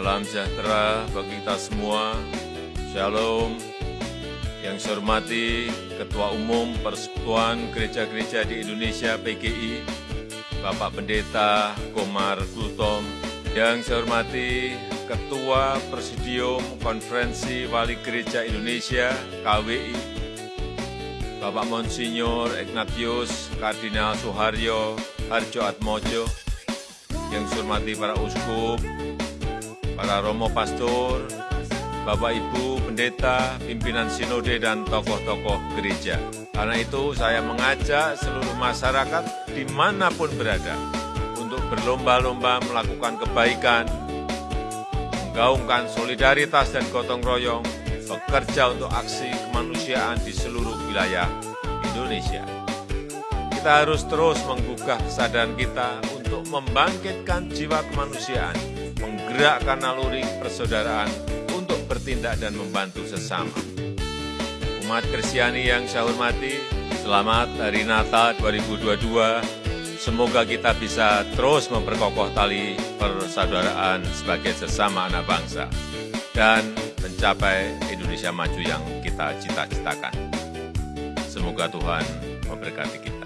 Salam sejahtera bagi kita semua. Shalom. Yang saya hormati Ketua Umum Persekutuan Gereja-Gereja di Indonesia PGI, Bapak Pendeta Komar Kultom. Yang saya hormati Ketua Presidium Konferensi Wali Gereja Indonesia KWI, Bapak Monsinyur Ignatius Kardinal Suharyo Harjo Atmojo, yang saya hormati para uskup, para romo pastor, Bapak Ibu pendeta, pimpinan sinode, dan tokoh-tokoh gereja. Karena itu saya mengajak seluruh masyarakat di mana pun berada untuk berlomba-lomba melakukan kebaikan, menggaungkan solidaritas dan gotong royong, bekerja untuk aksi kemanusiaan di seluruh wilayah Indonesia. Kita harus terus menggugah kesadaran kita untuk membangkitkan jiwa kemanusiaan, menggerakkan naluri persaudaraan untuk bertindak dan membantu sesama. Umat Kristiani yang saya hormati, selamat Hari Natal 2022. Semoga kita bisa terus memperkokoh tali persaudaraan sebagai sesama anak bangsa dan mencapai Indonesia maju yang kita cita-citakan. Semoga Tuhan memberkati kita.